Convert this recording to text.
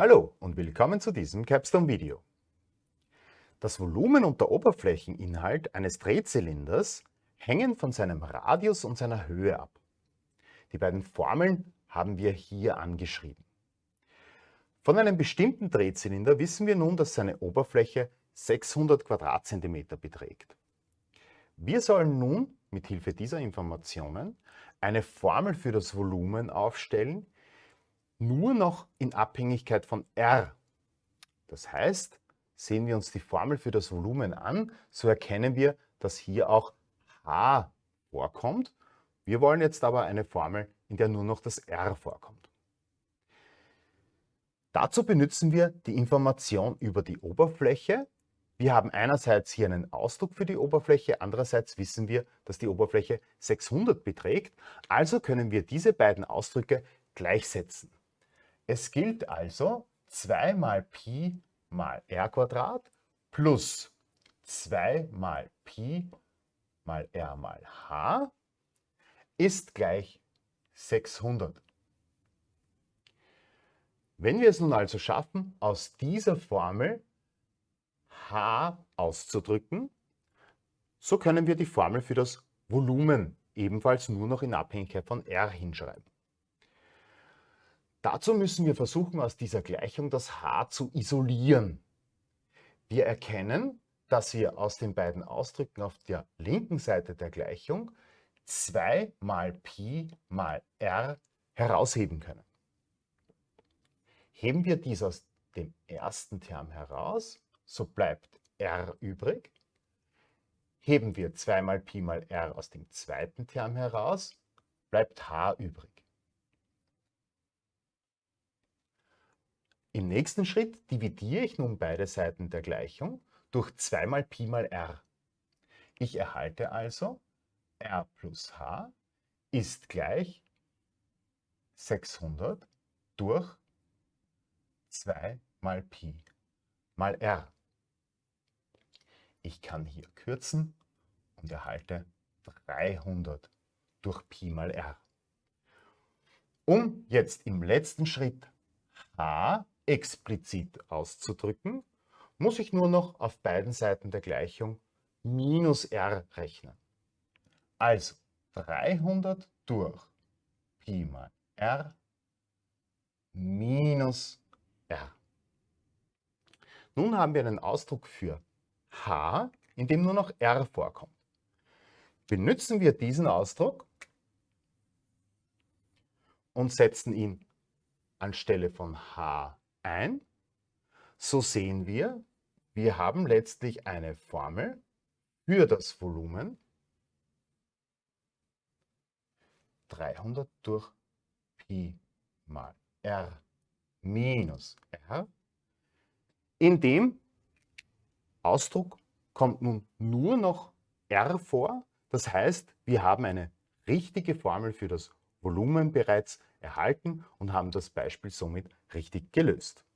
Hallo und willkommen zu diesem Capstone-Video. Das Volumen und der Oberflächeninhalt eines Drehzylinders hängen von seinem Radius und seiner Höhe ab. Die beiden Formeln haben wir hier angeschrieben. Von einem bestimmten Drehzylinder wissen wir nun, dass seine Oberfläche 600 Quadratzentimeter beträgt. Wir sollen nun mit Hilfe dieser Informationen eine Formel für das Volumen aufstellen, nur noch in Abhängigkeit von R. Das heißt, sehen wir uns die Formel für das Volumen an, so erkennen wir, dass hier auch H vorkommt. Wir wollen jetzt aber eine Formel, in der nur noch das R vorkommt. Dazu benutzen wir die Information über die Oberfläche. Wir haben einerseits hier einen Ausdruck für die Oberfläche, andererseits wissen wir, dass die Oberfläche 600 beträgt. Also können wir diese beiden Ausdrücke gleichsetzen. Es gilt also 2 mal Pi mal r Quadrat plus 2 mal Pi mal r mal h ist gleich 600. Wenn wir es nun also schaffen, aus dieser Formel h auszudrücken, so können wir die Formel für das Volumen ebenfalls nur noch in Abhängigkeit von r hinschreiben. Dazu müssen wir versuchen, aus dieser Gleichung das h zu isolieren. Wir erkennen, dass wir aus den beiden Ausdrücken auf der linken Seite der Gleichung 2 mal Pi mal r herausheben können. Heben wir dies aus dem ersten Term heraus, so bleibt r übrig. Heben wir 2 mal Pi mal r aus dem zweiten Term heraus, bleibt h übrig. Im nächsten Schritt dividiere ich nun beide Seiten der Gleichung durch 2 mal Pi mal r. Ich erhalte also r plus h ist gleich 600 durch 2 mal Pi mal r. Ich kann hier kürzen und erhalte 300 durch Pi mal r. Um jetzt im letzten Schritt h explizit auszudrücken, muss ich nur noch auf beiden Seiten der Gleichung minus r rechnen. Also 300 durch Pi mal r minus r. Nun haben wir einen Ausdruck für h, in dem nur noch r vorkommt. Benutzen wir diesen Ausdruck und setzen ihn anstelle von h ein. So sehen wir, wir haben letztlich eine Formel für das Volumen 300 durch Pi mal r minus r. In dem Ausdruck kommt nun nur noch r vor. Das heißt, wir haben eine richtige Formel für das Volumen bereits erhalten und haben das Beispiel somit richtig gelöst.